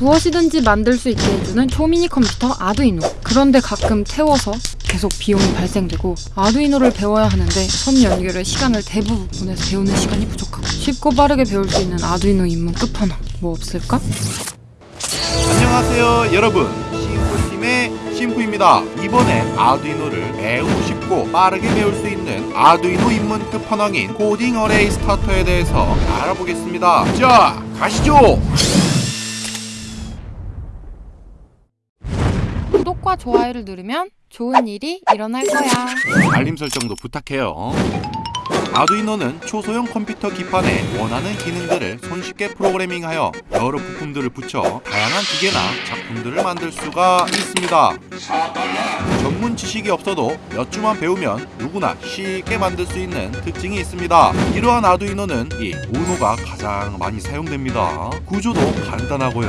무엇이든지 만들 수 있게 해주는 초미니 컴퓨터 아두이노. 그런데 가끔 태워서 계속 비용이 발생되고 아두이노를 배워야 하는데 선 연결에 시간을 대부분 써서 배우는 시간이 부족하고 쉽고 빠르게 배울 수 있는 아두이노 입문 끝판왕 뭐 없을까? 안녕하세요 여러분 심프팀의 심프입니다 이번에 아두이노를 매우 쉽고 빠르게 배울 수 있는 아두이노 입문 끝판왕인 코딩 어레이 스타터에 대해서 알아보겠습니다 자 가시죠 구독과 좋아요를 누르면 좋은 일이 일어날 거야. 알림 설정도 부탁해요 아두이노는 초소형 컴퓨터 기판에 원하는 기능들을 손쉽게 프로그래밍하여 여러 부품들을 붙여 다양한 기계나 작품들을 만들 수가 있습니다. 전문 지식이 없어도 몇 주만 배우면 누구나 쉽게 만들 수 있는 특징이 있습니다. 이러한 아두이노는 이 우노가 가장 많이 사용됩니다. 구조도 간단하고요.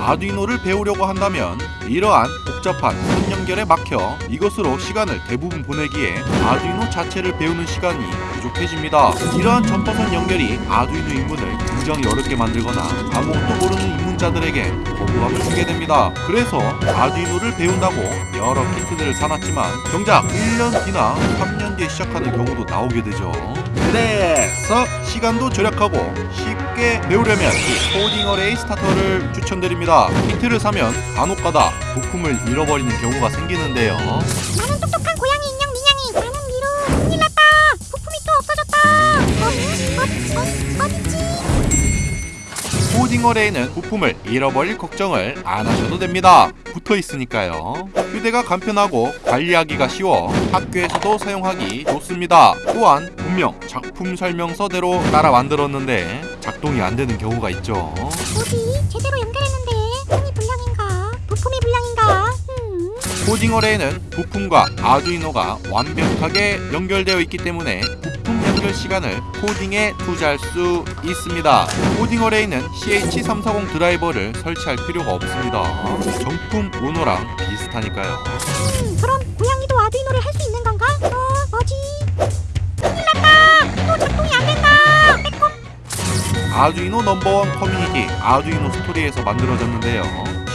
아두이노를 배우려고 한다면 이러한 복잡한 선 연결에 막혀 이것으로 시간을 대부분 보내기에 아두이노 자체를 배우는 시간이 부족해집니다. 이러한 점퍼선 연결이 아두이노 입문을 굉장히 어렵게 만들거나 아무것도 모르는 입문자들에게 거부감을 주게 됩니다. 그래서 아두이노를 배운다고 여러 키트들을 사놨지만 정작 1년 뒤나 3년 뒤에 시작하는 경우도 나오게 되죠. 그래서 시간도 절약하고 쉽게 배우려면 이 코딩 어레이 스타터를 추천드립니다. 키트를 사면 간혹가다 부품을 잃어버리는 경우가 생기는데요. 어레이는 부품을 잃어버릴 걱정을 안 하셔도 됩니다. 붙어 있으니까요. 휴대가 간편하고 관리하기가 쉬워 학교에서도 사용하기 좋습니다. 또한 분명 작품 설명서대로 따라 만들었는데 작동이 안 되는 경우가 있죠. 어디 제대로 연결했는데 힘이 불량인가 부품이 불량인가 음. 코딩 어레이는 부품과 아두이노가 완벽하게 연결되어 있기 때문에 부품 연결 시간을 코딩에 투자할 수 있습니다. 코딩 어레이는 CH340 드라이버를 설치할 필요가 없습니다. 정품 우노랑 비슷하니까요. 음, 그럼 고양이도 아두이노를 할 수 있는 건가 어 뭐지 큰일 났다 또 작동이 안 된다 빼꼼 아두이노 넘버원 커뮤니티 아두이노 스토리에서 만들어졌는데요.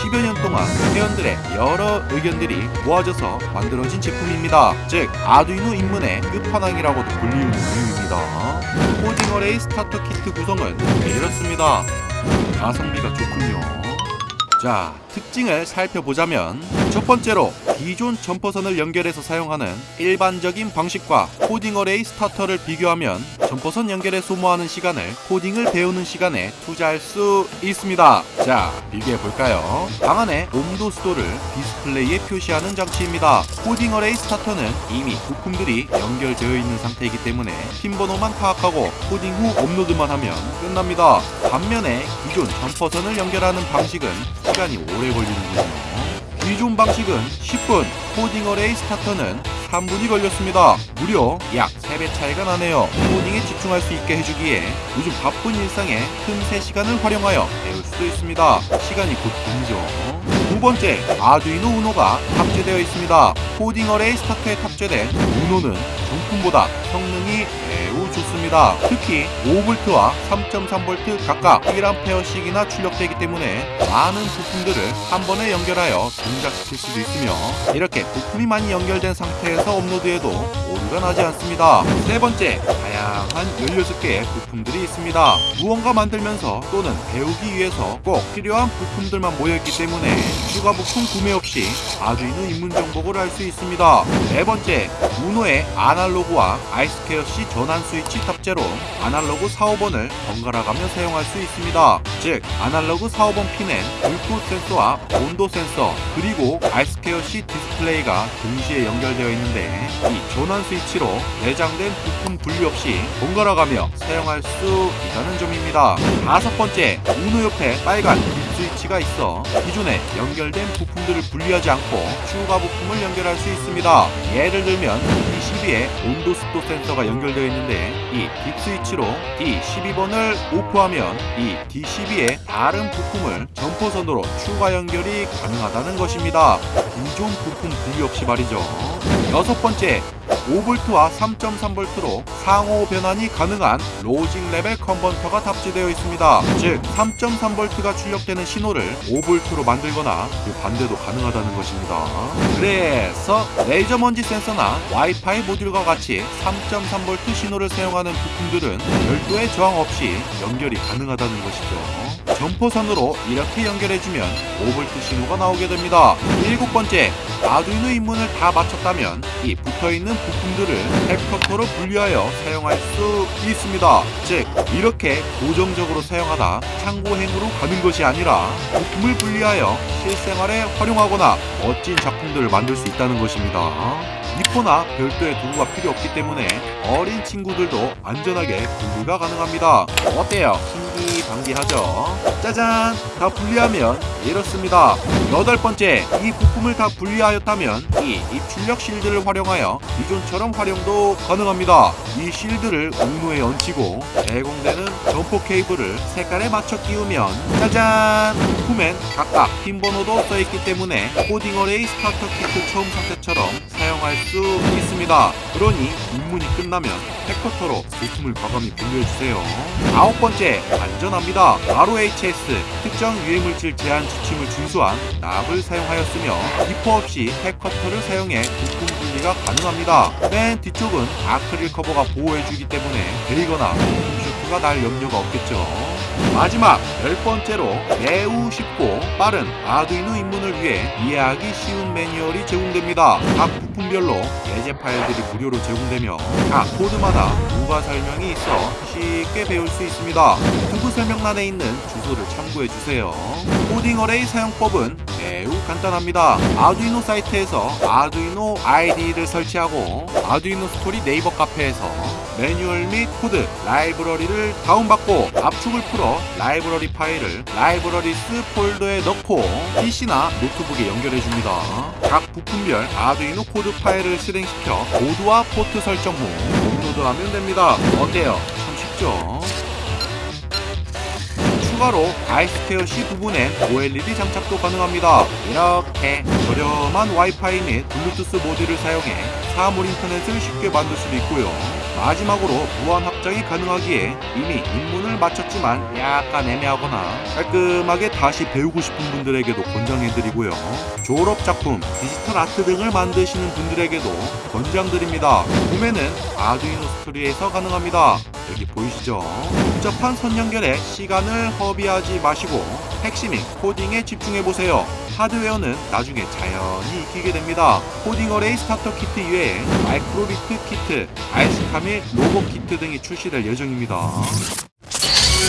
10여 년 동안 회원들의 여러 의견들이 모아져서 만들어진 제품입니다. 즉 아두이노 입문의 끝판왕이라고도 불리는 이유입니다. 코딩 어레이 스타터 키트 구성은 이렇습니다. 가성비가 좋군요. 자, 특징을 살펴보자면 첫 번째로 기존 점퍼선을 연결해서 사용하는 일반적인 방식과 코딩 어레이 스타터를 비교하면 점퍼선 연결에 소모하는 시간을 코딩을 배우는 시간에 투자할 수 있습니다. 자, 비교해 볼까요? 방 안에 온도 습도를 디스플레이에 표시하는 장치입니다. 코딩 어레이 스타터는 이미 부품들이 연결되어 있는 상태이기 때문에 핀 번호만 파악하고 코딩 후 업로드만 하면 끝납니다. 반면에 기존 점퍼선을 연결하는 방식은 시간이 오래 걸리는군요. 기존 방식은 10분, 코딩 어레이 스타터는 3분이 걸렸습니다. 무려 약 3배 차이가 나네요. 코딩에 집중할 수 있게 해주기에 요즘 바쁜 일상에 틈새 시간을 활용하여 배울 수도 있습니다. 시간이 곧 금이죠. 두 번째, 아두이노 우노가 탑재되어 있습니다. 코딩 어레이 스타터에 탑재된 우노는 정품보다 성능 이 매우 좋습니다. 특히 5V와 3.3V 각각 1A씩이나 출력되기 때문에 많은 부품들을 한 번에 연결하여 동작시킬 수도 있으며 이렇게 부품이 많이 연결된 상태에서 업로드해도 오류가 나지 않습니다. 세 번째, 다양한 16개의 부품들이 있습니다. 무언가 만들면서 또는 배우기 위해서 꼭 필요한 부품들만 모여있기 때문에 추가 부품 구매 없이 아두이노 입문 정복을 할수 있습니다. 네 번째, 우노의 아날로그와 I square C 전환 스위치 탑재로 아날로그 4, 5번을 번갈아 가며 사용할 수 있습니다. 즉, 아날로그 4, 5번 핀엔 불꽃 센서와 온도 센서 그리고 I square C 디스플레이가 동시에 연결되어 있는데 이 전환 스위치로 내장된 부품 분리 없이 번갈아 가며 사용할 수 있다는 점입니다. 다섯 번째, 우노 옆에 빨간 딥 스위치가 있어 기존에 연결된 부품들을 분리하지 않고 추가 부품을 연결할 수 있습니다. 예를 들면 D12에 온도 습도 센서가 연결되어 있는데 이딥 스위치로 D12번을 오프하면 이 D12의 다른 부품을 점퍼선으로 추가 연결이 가능하다는 것입니다. 기존 부품 분리 없이 말이죠. 여섯 번째, 5V와 3.3V로 상호 변환이 가능한 logic level converter가 탑재되어 있습니다. 즉 3.3V가 출력되는 신호를 5V로 만들거나 그 반대도 가능하다는 것입니다. 그래서 레이저 먼지 센서나 와이파이 모듈과 같이 3.3V 신호를 사용하는 부품들은 별도의 저항 없이 연결이 가능하다는 것이죠. 점포선으로 이렇게 연결해주면 5V 신호가 나오게 됩니다. 일곱 번째, 아두이노 입문을 다 마쳤다면 이 붙어있는 부품들을 탭커터로 분리하여 사용할 수 있습니다. 즉, 이렇게 고정적으로 사용하다 창고행으로 가는 것이 아니라 부품을 분리하여 실생활에 활용하거나 멋진 작품들을 만들 수 있다는 것입니다. 니포나 별도의 도구가 필요 없기 때문에 어린 친구들도 안전하게 분리가 가능합니다. 어때요? 신기 방기하죠? 짜잔! 다 분리하면 이렇습니다. 여덟 번째, 이 부품을 다 분리하였다면 이 입출력 shield를 활용하여 기존처럼 활용도 가능합니다. 이 shield를 우노에 얹히고 제공되는 점퍼 케이블을 색깔에 맞춰 끼우면 짜잔! 부품엔 각각 핀 번호도 써있기 때문에 코딩 array starter kit 처음 상태처럼 사용할 수 있습니다. 그러니 입문이 끝나면 패커터로 부품을 과감히 분류해주세요. 아홉 번째, 안전 합니다. RoHS 특정 유해물질 제한 지침을 준수한 납을 사용하였으며 니퍼 없이 패커터를 사용해 부품 분리가 가능합니다. 맨 뒤쪽은 아크릴 커버가 보호해주기 때문에 베이거나 쇼크가 날 염려가 없겠죠. 마지막 열 번째로 매우 쉽고 빠른 아두이노 입문을 위해 이해하기 쉬운 매뉴얼이 제공됩니다. 각 부품별로 예제 파일들이 무료로 제공되며 각 코드마다 부가 설명이 있어 쉽게 배울 수 있습니다. 투구 설명란에 있는 주소를 참고해 주세요. 코딩 array 사용법은 매우 간단합니다. 아두이노 사이트에서 아두이노 IDE를 설치하고 아두이노 스토리 네이버 카페에서 매뉴얼 및 코드, 라이브러리를 다운받고 압축을 풀어 라이브러리 파일을 libraries 폴더에 넣고 PC나 노트북에 연결해 줍니다. 각 부품별 아두이노 코드 파일을 실행시켜 보드와 포트 설정 후 업로드하면 됩니다. 어때요? 참 쉽죠? 추가로 아이스페어 C 부분엔 OLED 장착도 가능합니다. 이렇게 저렴한 와이파이 및 블루투스 모듈을 사용해 사물 인터넷을 쉽게 만들 수도 있고요. 마지막으로 무한 확장이 가능하기에 이미 입문을 마쳤지만 약간 애매하거나 깔끔하게 다시 배우고 싶은 분들에게도 권장해드리고요. 졸업 작품, 디지털 아트 등을 만드시는 분들에게도 권장드립니다. 구매는 아두이노 스토리에서 가능합니다. 여기 보이시죠? 복잡한 선 연결에 시간을 허비하지 마시고 핵심인 코딩에 집중해 보세요. 하드웨어는 나중에 자연히 익히게 됩니다. 코딩 array starter kit 이외에 마이크로비트 키트, 아이스카밀 로고 키트 등이 출시될 예정입니다.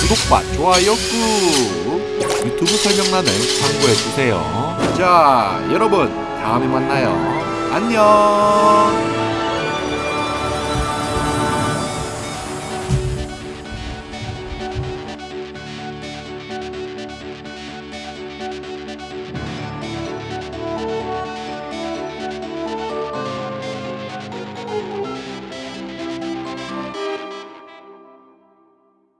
구독과 좋아요 꾹! 유튜브 설명란을 참고해 주세요. 자, 여러분 다음에 만나요. 안녕.